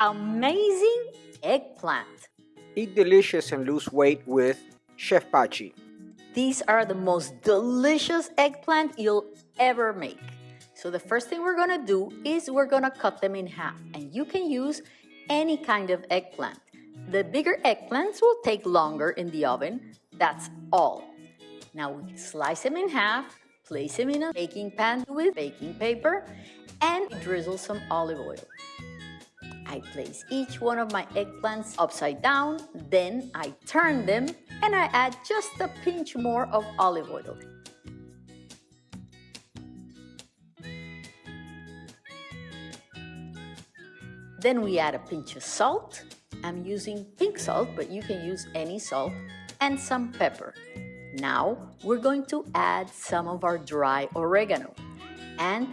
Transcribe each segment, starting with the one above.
amazing eggplant. Eat delicious and lose weight with Chef Pachi. These are the most delicious eggplant you'll ever make. So the first thing we're gonna do is we're gonna cut them in half and you can use any kind of eggplant. The bigger eggplants will take longer in the oven, that's all. Now we slice them in half, place them in a baking pan with baking paper and drizzle some olive oil. I place each one of my eggplants upside down, then I turn them and I add just a pinch more of olive oil. Then we add a pinch of salt. I'm using pink salt, but you can use any salt, and some pepper. Now we're going to add some of our dry oregano. And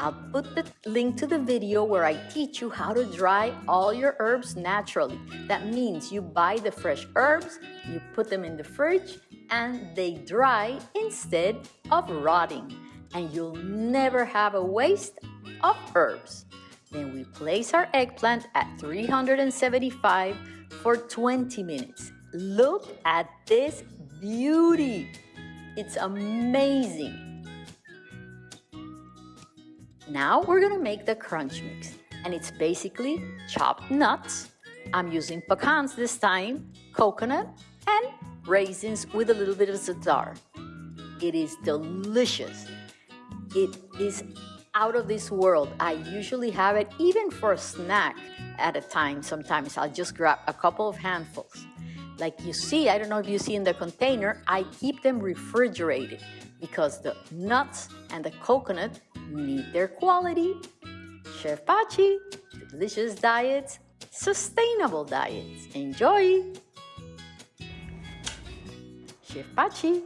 I'll put the link to the video where I teach you how to dry all your herbs naturally. That means you buy the fresh herbs, you put them in the fridge, and they dry instead of rotting. And you'll never have a waste of herbs. Then we place our eggplant at 375 for 20 minutes. Look at this beauty. It's amazing. Now we're gonna make the crunch mix. And it's basically chopped nuts. I'm using pecans this time, coconut, and raisins with a little bit of za'atar. It is delicious. It is out of this world. I usually have it even for a snack at a time. Sometimes I'll just grab a couple of handfuls. Like you see, I don't know if you see in the container, I keep them refrigerated because the nuts and the coconut need their quality. Chef Pachi, delicious diets, sustainable diets. Enjoy! Chef Pachi.